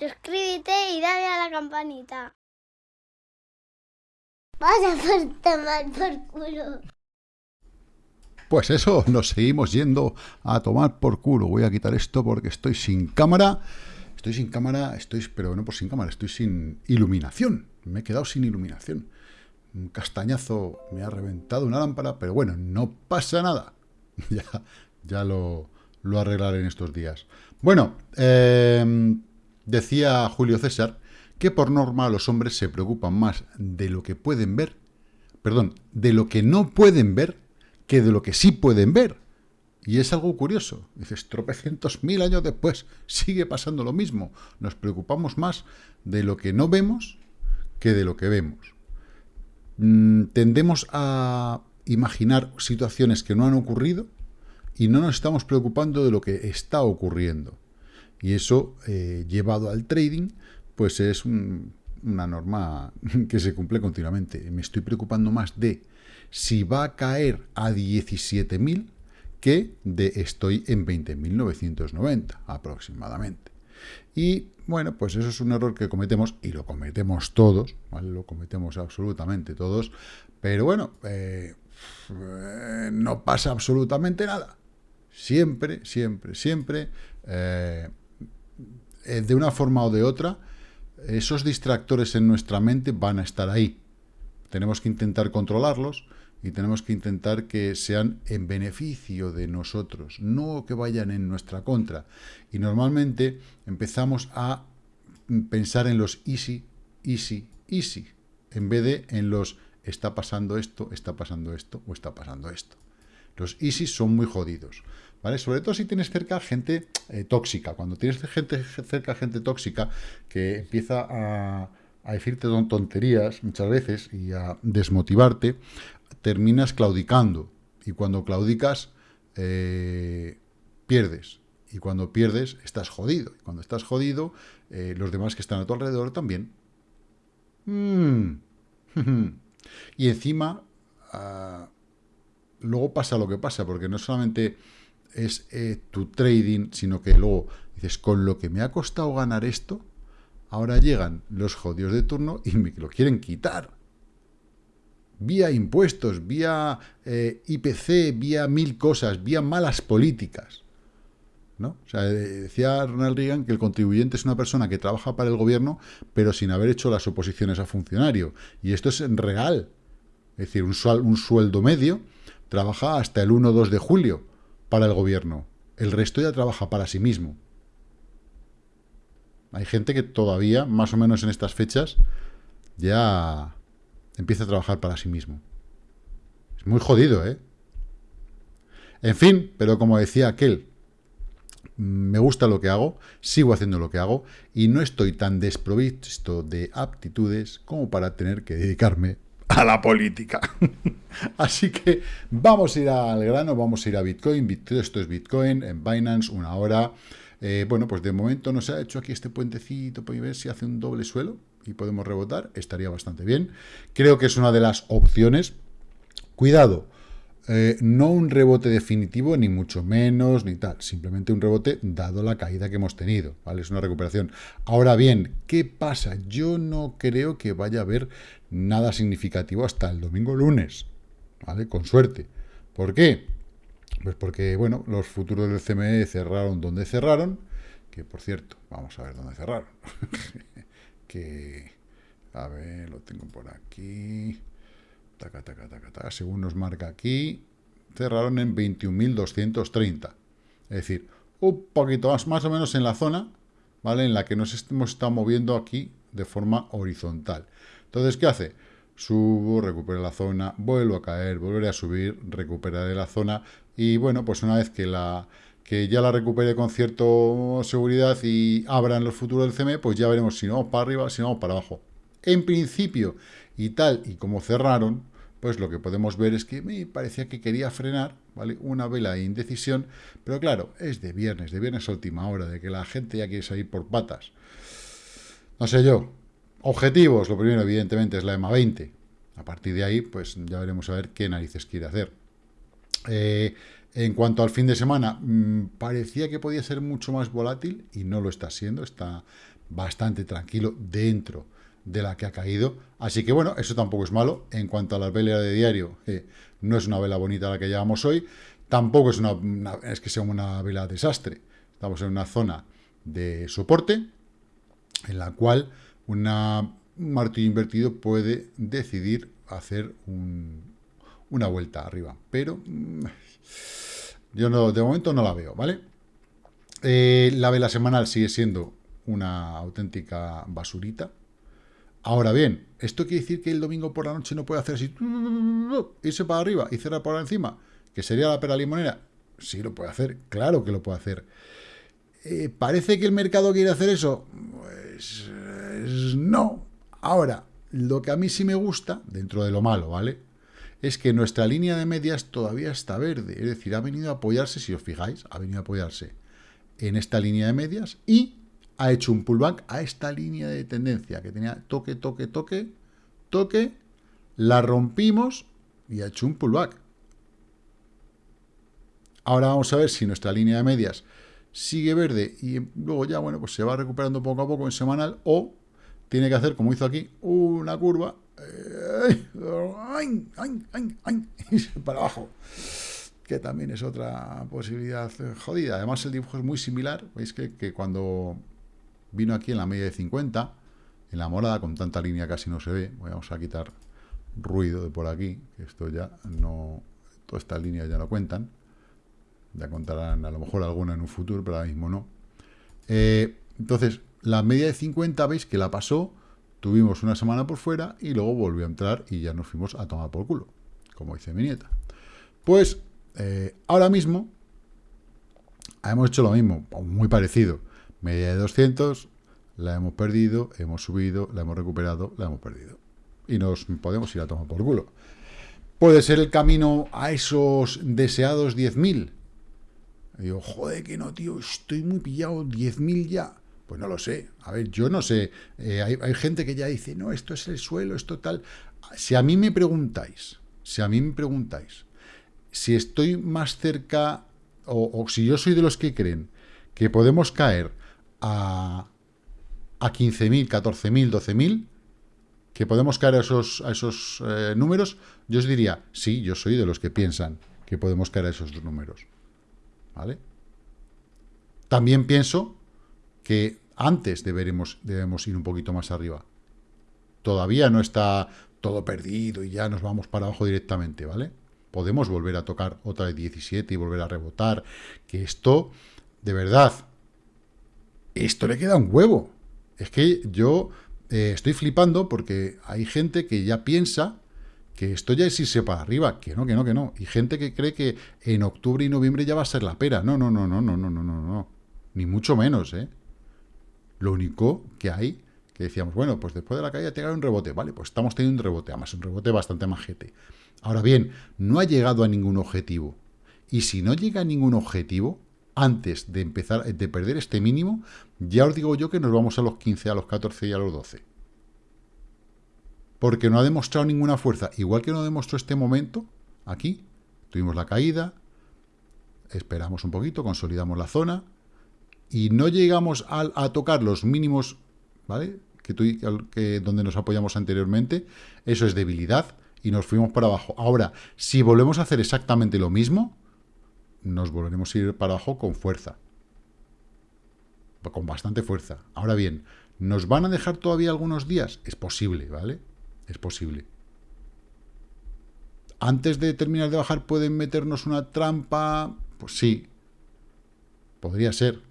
suscríbete y dale a la campanita. Vaya por tomar por culo. Pues eso, nos seguimos yendo a tomar por culo. Voy a quitar esto porque estoy sin cámara. Estoy sin cámara, estoy, pero no por sin cámara, estoy sin iluminación. Me he quedado sin iluminación. Un castañazo me ha reventado una lámpara, pero bueno, no pasa nada. ya, ya lo, lo arreglaré en estos días. Bueno, eh, decía Julio César que por norma los hombres se preocupan más de lo que pueden ver, perdón, de lo que no pueden ver, que de lo que sí pueden ver. Y es algo curioso. Dices, tropecientos mil años después sigue pasando lo mismo. Nos preocupamos más de lo que no vemos que de lo que vemos. Mm, tendemos a imaginar situaciones que no han ocurrido y no nos estamos preocupando de lo que está ocurriendo. Y eso, eh, llevado al trading, pues es una norma que se cumple continuamente. Me estoy preocupando más de si va a caer a 17.000 que de estoy en 20.990 aproximadamente. Y bueno, pues eso es un error que cometemos, y lo cometemos todos, lo cometemos absolutamente todos, pero bueno, eh, no pasa absolutamente nada. Siempre, siempre, siempre, eh, eh, de una forma o de otra, esos distractores en nuestra mente van a estar ahí. Tenemos que intentar controlarlos, y tenemos que intentar que sean en beneficio de nosotros, no que vayan en nuestra contra. Y normalmente empezamos a pensar en los easy, easy, easy, en vez de en los está pasando esto, está pasando esto o está pasando esto. Los easy son muy jodidos, ¿vale? Sobre todo si tienes cerca gente eh, tóxica. Cuando tienes gente, cerca gente tóxica que empieza a, decirte tonterías muchas veces y a desmotivarte, terminas claudicando. Y cuando claudicas, eh, pierdes. Y cuando pierdes, estás jodido. Y cuando estás jodido, eh, los demás que están a tu alrededor también. Mm. y encima, ah, luego pasa lo que pasa, porque no solamente es eh, tu trading, sino que luego dices, con lo que me ha costado ganar esto, ahora llegan los jodidos de turno y me lo quieren quitar vía impuestos, vía eh, IPC, vía mil cosas, vía malas políticas. ¿no? O sea, decía Ronald Reagan que el contribuyente es una persona que trabaja para el gobierno, pero sin haber hecho las oposiciones a funcionario. Y esto es real. Es decir, un, un sueldo medio trabaja hasta el 1 2 de julio para el gobierno. El resto ya trabaja para sí mismo. Hay gente que todavía, más o menos en estas fechas, ya empieza a trabajar para sí mismo. Es muy jodido, ¿eh? En fin, pero como decía aquel, me gusta lo que hago, sigo haciendo lo que hago y no estoy tan desprovisto de aptitudes como para tener que dedicarme a la política. Así que vamos a ir al grano, vamos a ir a Bitcoin. Esto es Bitcoin en Binance, una hora. Eh, bueno, pues de momento nos ha hecho aquí este puentecito para ver si hace un doble suelo y podemos rebotar, estaría bastante bien. Creo que es una de las opciones. Cuidado, eh, no un rebote definitivo, ni mucho menos, ni tal. Simplemente un rebote dado la caída que hemos tenido, ¿vale? Es una recuperación. Ahora bien, ¿qué pasa? Yo no creo que vaya a haber nada significativo hasta el domingo lunes, ¿vale? Con suerte. ¿Por qué? Pues porque, bueno, los futuros del CME cerraron donde cerraron, que por cierto, vamos a ver dónde cerraron. que, a ver, lo tengo por aquí, taca, taca, taca, taca, según nos marca aquí, cerraron en 21.230, es decir, un poquito más, más o menos en la zona, ¿vale? En la que nos hemos estado moviendo aquí de forma horizontal. Entonces, ¿qué hace? Subo, recupero la zona, vuelvo a caer, volveré a subir, recuperaré la zona y bueno, pues una vez que la que ya la recupere con cierta seguridad y abran los futuros del CME, pues ya veremos si no vamos para arriba, si no vamos para abajo. En principio, y tal y como cerraron, pues lo que podemos ver es que me parecía que quería frenar, ¿vale? Una vela de indecisión, pero claro, es de viernes, de viernes a última hora, de que la gente ya quiere salir por patas. No sé yo. Objetivos, lo primero, evidentemente, es la EMA 20. A partir de ahí, pues ya veremos a ver qué narices quiere hacer. Eh, en cuanto al fin de semana, mm, parecía que podía ser mucho más volátil y no lo está siendo, está bastante tranquilo dentro de la que ha caído. Así que bueno, eso tampoco es malo. En cuanto a las velas de diario, eh, no es una vela bonita la que llevamos hoy. Tampoco es, una, es que sea una vela desastre. Estamos en una zona de soporte en la cual una, un martillo invertido puede decidir hacer una vuelta arriba. Pero mm, yo no, de momento no la veo, ¿vale? Eh, la vela semanal sigue siendo una auténtica basurita. Ahora bien, ¿esto quiere decir que el domingo por la noche no puede hacer así, irse para arriba y cerrar por encima? ¿Que sería la pera limonera? Sí lo puede hacer, claro que lo puede hacer. Eh, ¿Parece que el mercado quiere hacer eso? Pues no. Ahora, lo que a mí sí me gusta, dentro de lo malo, ¿vale? Es que nuestra línea de medias todavía está verde. Es decir, ha venido a apoyarse, si os fijáis, ha venido a apoyarse en esta línea de medias y ha hecho un pullback a esta línea de tendencia que tenía toque, toque, toque, toque, la rompimos y ha hecho un pullback. Ahora vamos a ver si nuestra línea de medias sigue verde y luego ya, bueno, pues se va recuperando poco a poco en semanal o tiene que hacer, como hizo aquí, una curva para abajo que también es otra posibilidad jodida. Además, el dibujo es muy similar. Veis que, cuando vino aquí en la media de 50, en la morada, con tanta línea casi no se ve. Vamos a quitar ruido de por aquí, que esto ya no... Todas estas líneas ya no cuentan. Ya contarán a lo mejor alguna en un futuro, pero ahora mismo no. Eh, entonces, la media de 50, veis que la pasó, tuvimos una semana por fuera y luego volvió a entrar y ya nos fuimos a tomar por culo, como dice mi nieta. Pues eh, ahora mismo hemos hecho lo mismo, muy parecido. Media de 200, la hemos perdido, hemos subido, la hemos recuperado, la hemos perdido. Y nos podemos ir a tomar por culo. ¿Puede ser el camino a esos deseados 10.000? Digo, joder, que no, tío, estoy muy pillado, 10.000 ya. Pues no lo sé. A ver, yo no sé. Eh, hay, gente que ya dice, no, esto es el suelo, esto tal. Si a mí me preguntáis, si a mí me preguntáis, si estoy más cerca, o, si yo soy de los que creen que podemos caer a, a 15.000, 14.000, 12.000, que podemos caer a esos, a esos eh, números, yo os diría, sí, yo soy de los que piensan que podemos caer a esos números. ¿Vale? También pienso que antes deberemos, debemos ir un poquito más arriba. Todavía no está todo perdido y ya nos vamos para abajo directamente, ¿vale? podemos volver a tocar otra de 17 y volver a rebotar, que esto, de verdad, esto le queda un huevo. Es que yo eh, estoy flipando porque hay gente que ya piensa que esto ya es irse para arriba, que no, que no, que no. Y gente que cree que en octubre y noviembre ya va a ser la pera. No, no, no, no, no, no, no, no, no. Ni mucho menos, ¿eh? Lo único que hay, que decíamos, bueno, pues después de la caída te un rebote. Vale, pues estamos teniendo un rebote, además un rebote bastante majete. Ahora bien, no ha llegado a ningún objetivo. Y si no llega a ningún objetivo, antes de empezar, de perder este mínimo, ya os digo yo que nos vamos a los 15, a los 14 y a los 12. Porque no ha demostrado ninguna fuerza. Igual que no demostró este momento, aquí, tuvimos la caída, esperamos un poquito, consolidamos la zona, y no llegamos a, tocar los mínimos, ¿vale? Que, que donde nos apoyamos anteriormente, eso es debilidad, y nos fuimos para abajo. Ahora, si volvemos a hacer exactamente lo mismo, nos volveremos a ir para abajo con fuerza. Con bastante fuerza. Ahora bien, ¿nos van a dejar todavía algunos días? Es posible, ¿vale? Es posible. Antes de terminar de bajar, ¿pueden meternos una trampa? Pues sí. Podría ser.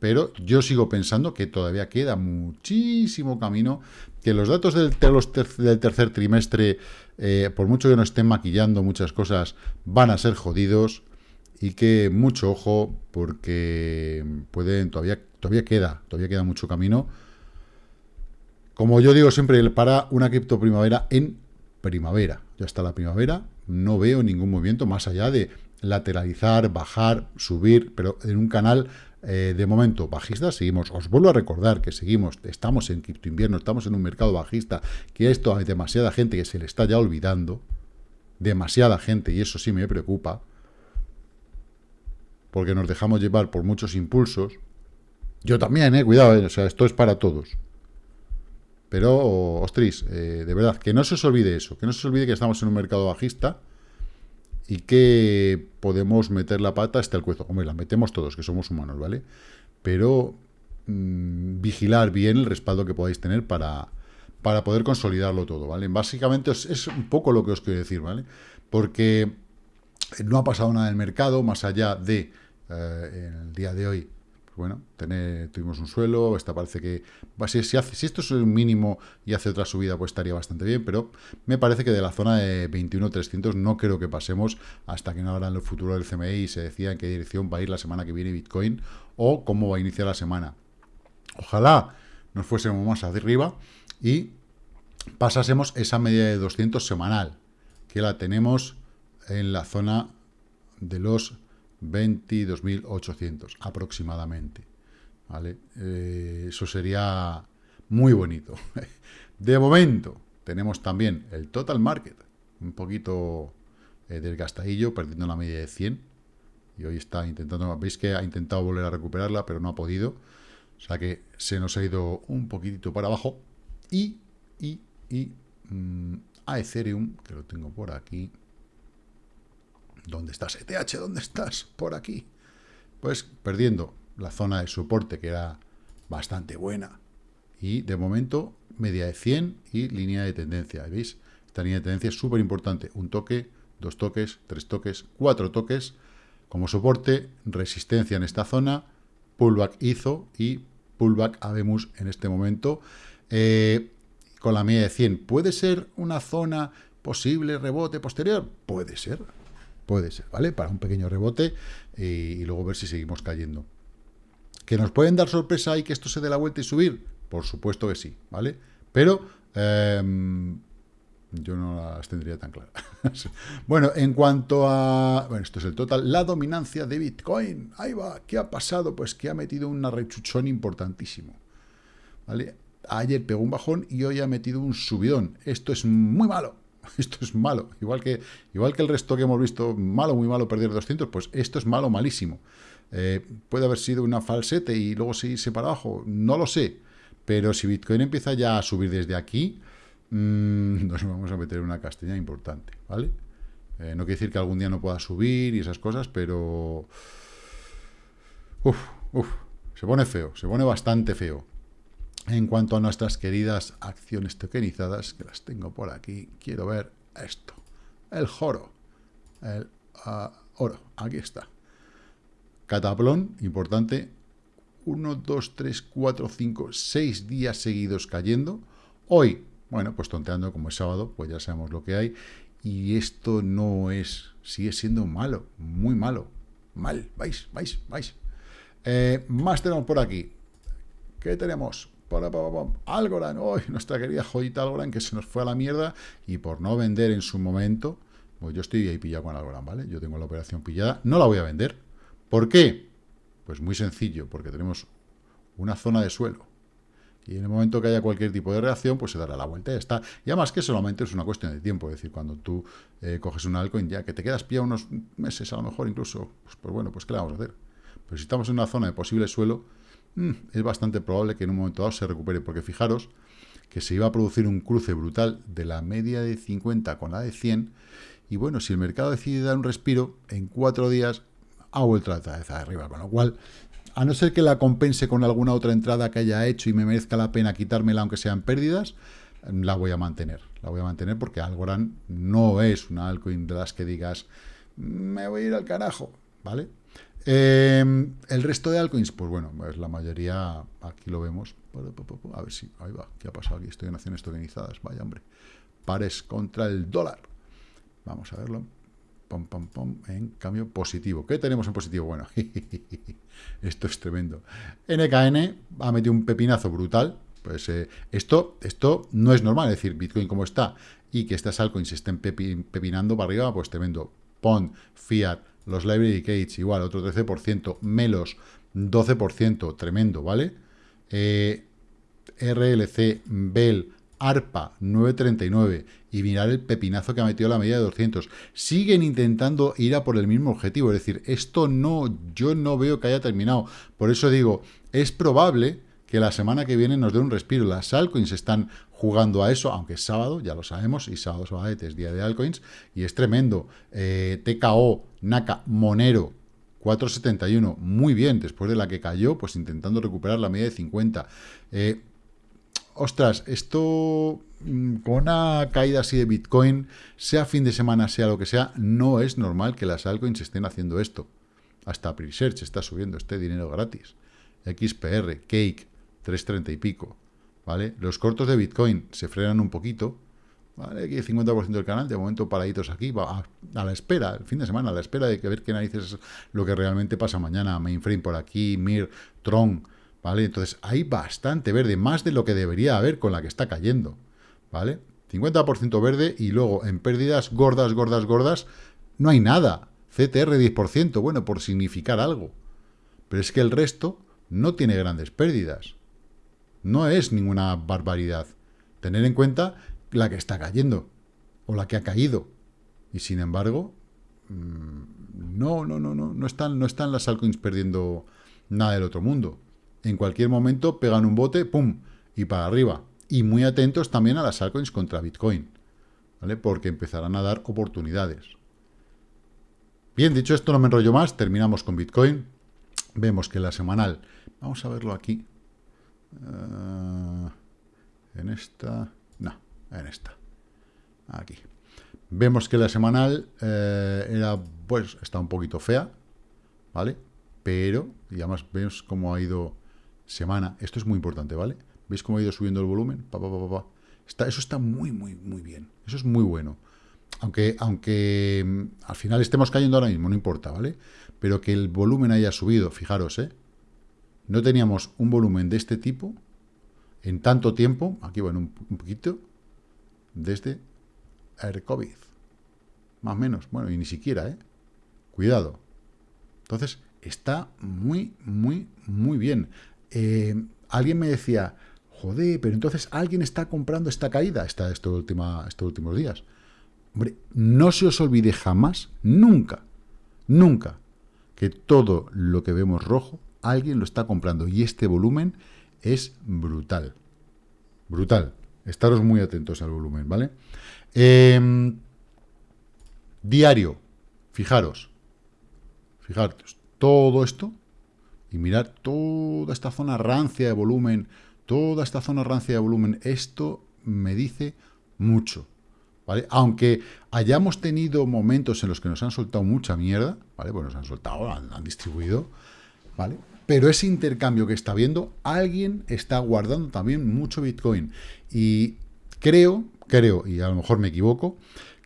Pero yo sigo pensando que todavía queda muchísimo camino que los datos del, tercer trimestre, eh, por mucho que no estén maquillando muchas cosas, van a ser jodidos y que mucho ojo porque pueden todavía todavía queda todavía queda mucho camino. Como yo digo siempre, para una cripto primavera en primavera. Ya está la primavera, no veo ningún movimiento más allá de lateralizar, bajar, subir, pero en un canal eh, de momento bajista, seguimos, os vuelvo a recordar que seguimos, estamos en cripto invierno, estamos en un mercado bajista, que esto hay demasiada gente que se le está ya olvidando, demasiada gente, y eso sí me preocupa, porque nos dejamos llevar por muchos impulsos, Yo también, eh, cuidado, eh, o sea, esto es para todos. Pero, ostris, eh, de verdad, que no se os olvide eso, que no se os olvide que estamos en un mercado bajista y que podemos meter la pata hasta el cuezo. Hombre, la metemos todos, que somos humanos, ¿vale? Pero mm, vigilar bien el respaldo que podáis tener para, para poder consolidarlo todo, ¿vale? Básicamente es, un poco lo que os quiero decir, ¿vale? Porque no ha pasado nada en el mercado, más allá de, eh, en el día de hoy, bueno, tuvimos un suelo, esta parece que, si, esto es un mínimo y hace otra subida, pues estaría bastante bien, pero me parece que de la zona de 21.300 no creo que pasemos hasta que no abran el futuro del CMI y se decida en qué dirección va a ir la semana que viene Bitcoin o cómo va a iniciar la semana. Ojalá nos fuésemos más arriba y pasásemos esa media de 200 semanal, que la tenemos en la zona de los 22.800 aproximadamente. ¿vale? Eh, eso sería muy bonito. De momento, tenemos también el total market, un poquito eh, desgastadillo, perdiendo la media de 100. Y hoy está intentando, veis que ha intentado volver a recuperarla, pero no ha podido. O sea que se nos ha ido un poquitito para abajo. Y, y, y mm, a Ethereum, que lo tengo por aquí, ¿Dónde estás, ETH? ¿Dónde estás? Por aquí. Pues perdiendo la zona de soporte, que era bastante buena. Y de momento, media de 100 y línea de tendencia. ¿Veis? Esta línea de tendencia es súper importante. Un toque, dos toques, tres toques, cuatro toques. Como soporte, resistencia en esta zona, pullback hizo y pullback habemos en este momento. Eh, con la media de 100, ¿puede ser una zona posible rebote posterior? Puede ser, Puede ser, ¿vale? Para un pequeño rebote y, luego ver si seguimos cayendo. ¿Que nos pueden dar sorpresa y que esto se dé la vuelta y subir? Por supuesto que sí, ¿vale? Pero em, yo no las tendría tan claras. bueno, en cuanto a... Bueno, esto es el total. La dominancia de Bitcoin. Ahí va. ¿Qué ha pasado? Pues que ha metido una rechuchón importantísimo. ¿Vale? Ayer pegó un bajón y hoy ha metido un subidón. Esto es muy malo. Esto es malo. Igual que, igual que el resto que hemos visto, malo, muy malo, perder 200, pues esto es malo, malísimo. Eh, puede haber sido una falsete y luego seguirse para abajo, no lo sé. Pero si Bitcoin empieza ya a subir desde aquí, mmm, nos vamos a meter en una castaña importante, ¿vale? Eh, no quiere decir que algún día no pueda subir y esas cosas, pero... Uf, uf, se pone feo, se pone bastante feo. En cuanto a nuestras queridas acciones tokenizadas, que las tengo por aquí, quiero ver esto. El joro. El uh, oro. Aquí está. Cataplón, importante. 1, 2, 3, 4, 5, 6 días seguidos cayendo. Hoy, bueno, pues tonteando como es sábado, pues ya sabemos lo que hay. Y esto no es, sigue siendo malo, muy malo. Mal, vais, vais, vais. Eh, más tenemos por aquí. ¿Qué tenemos? Algorand, hoy nuestra querida joyita Algorand que se nos fue a la mierda y por no vender en su momento, pues yo estoy ahí pillado con Algorand, ¿vale? Yo tengo la operación pillada, no la voy a vender. ¿Por qué? Pues muy sencillo, porque tenemos una zona de suelo. Y en el momento que haya cualquier tipo de reacción, pues se dará la vuelta y ya está. Y además que solamente es una cuestión de tiempo. Es decir, cuando tú eh, coges un altcoin, ya que te quedas pillado unos meses, a lo mejor incluso, pues, pues bueno, pues ¿qué le vamos a hacer? Pero si estamos en una zona de posible suelo, Mm, es bastante probable que en un momento dado se recupere, porque fijaros que se iba a producir un cruce brutal de la media de 50 con la de 100, y bueno, si el mercado decide dar un respiro, en cuatro días ha vuelto otra vez arriba, con lo cual, a no ser que la compense con alguna otra entrada que haya hecho y me merezca la pena quitármela aunque sean pérdidas, la voy a mantener, la voy a mantener porque Algorand no es una altcoin de las que digas, me voy a ir al carajo, ¿vale? Em, el resto de altcoins, pues bueno, pues la mayoría, aquí lo vemos. A ver si, ahí va, ¿qué ha pasado aquí? Estoy en acciones tokenizadas, vaya hombre. Pares contra el dólar. Vamos a verlo. Pom, pom, pom, en cambio positivo. ¿Qué tenemos en positivo? Bueno, esto es tremendo. NKN ha metido un pepinazo brutal. Pues eh, esto, esto no es normal, es decir, Bitcoin como está y que estas altcoins estén pepinando para arriba, pues tremendo. PON, Fiat, los Library Gates igual, otro 13%, Melos 12%, tremendo, ¿vale? Eh, RLC, Bell, ARPA 939 y mirar el pepinazo que ha metido la medida de 200. Siguen intentando ir a por el mismo objetivo, es decir, esto no, yo no veo que haya terminado. Por eso digo, es probable que la semana que viene nos dé un respiro. Las altcoins están jugando a eso, aunque es sábado, ya lo sabemos, y sábado es día de altcoins, y es tremendo. Eh, TKO, Naka, Monero, 4.71, muy bien, después de la que cayó, pues intentando recuperar la media de 50. Eh, ostras, esto mm, con una caída así de Bitcoin, sea fin de semana, sea lo que sea, no es normal que las altcoins estén haciendo esto. Hasta Presearch está subiendo este dinero gratis. XPR, Cake, 3.30 y pico. ¿Vale? Los cortos de Bitcoin se frenan un poquito. ¿Vale? Aquí el 50% del canal, de momento paraditos aquí, va a, la espera, el fin de semana, a la espera de que ver qué narices es lo que realmente pasa mañana. Mainframe por aquí, Mir, Tron, ¿vale? Entonces hay bastante verde, más de lo que debería haber con la que está cayendo, ¿vale? 50% verde y luego en pérdidas gordas, gordas, gordas, no hay nada. CTR 10%, bueno, por significar algo. Pero es que el resto no tiene grandes pérdidas. No es ninguna barbaridad. Tener en cuenta la que está cayendo o la que ha caído. Y sin embargo, mm, no, no, no, no, no están, no están las altcoins perdiendo nada del otro mundo en cualquier momento pegan un bote, ¡pum!, y para arriba. Y muy atentos también a las altcoins contra Bitcoin, ¿vale? Porque empezarán a dar oportunidades. Bien, dicho esto, no me enrollo más, terminamos con Bitcoin. Vemos que la semanal, vamos a verlo aquí, eh, en esta, no, en esta, aquí. Vemos que la semanal eh, era, pues, está un poquito fea, ¿vale? Pero, y además vemos cómo ha ido semana. Esto es muy importante, ¿vale? ¿Veis cómo ha ido subiendo el volumen? Está, eso está muy, muy, muy bien. Eso es muy bueno. Aunque, aunque mm, al final estemos cayendo ahora mismo, no importa, ¿vale? Pero que el volumen haya subido, fijaros, ¿eh? No teníamos un volumen de este tipo en tanto tiempo, aquí bueno, un, poquito, desde el COVID. Más o menos, bueno, y ni siquiera, ¿eh? Cuidado. Entonces, está muy, muy, muy bien. Eh, alguien me decía, joder, pero entonces alguien está comprando esta caída esta, última, estos últimos días. Hombre, no se os olvide jamás, nunca, nunca, que todo lo que vemos rojo, alguien lo está comprando. Y este volumen es brutal. Brutal. Estaros muy atentos al volumen, ¿vale? Em, diario. Fijaros. Fijaros. Todo esto y mirar toda esta zona rancia de volumen, toda esta zona rancia de volumen, esto me dice mucho, ¿vale? Aunque hayamos tenido momentos en los que nos han soltado mucha mierda, ¿vale? Pues nos han soltado, han, han distribuido, ¿vale? Pero ese intercambio que está viendo, alguien está guardando también mucho Bitcoin. Y creo, creo, y a lo mejor me equivoco,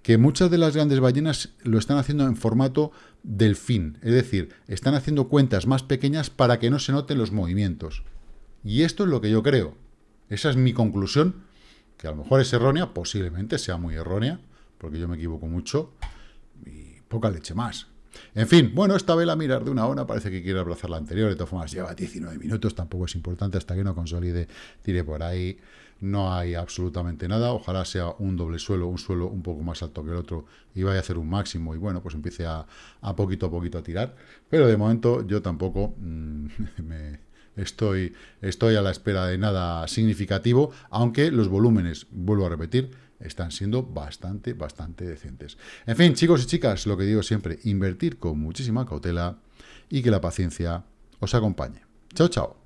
que muchas de las grandes ballenas lo están haciendo en formato delfín, es decir, están haciendo cuentas más pequeñas para que no se noten los movimientos. Y esto es lo que yo creo. Esa es mi conclusión, que a lo mejor es errónea, posiblemente sea muy errónea, porque yo me equivoco mucho, y poca leche más. En fin, bueno, esta vela mirar de una hora parece que quiere abrazar la anterior, de todas formas lleva 19 minutos, tampoco es importante hasta que no consolide, tire por ahí no hay absolutamente nada, ojalá sea un doble suelo, un suelo un poco más alto que el otro y vaya a hacer un máximo y bueno, pues empiece a, poquito a poquito a tirar, pero de momento yo tampoco mm, me estoy, estoy a la espera de nada significativo, aunque los volúmenes, vuelvo a repetir, están siendo bastante, bastante decentes. En fin, chicos y chicas, lo que digo siempre, invertir con muchísima cautela y que la paciencia os acompañe. Chao, chao.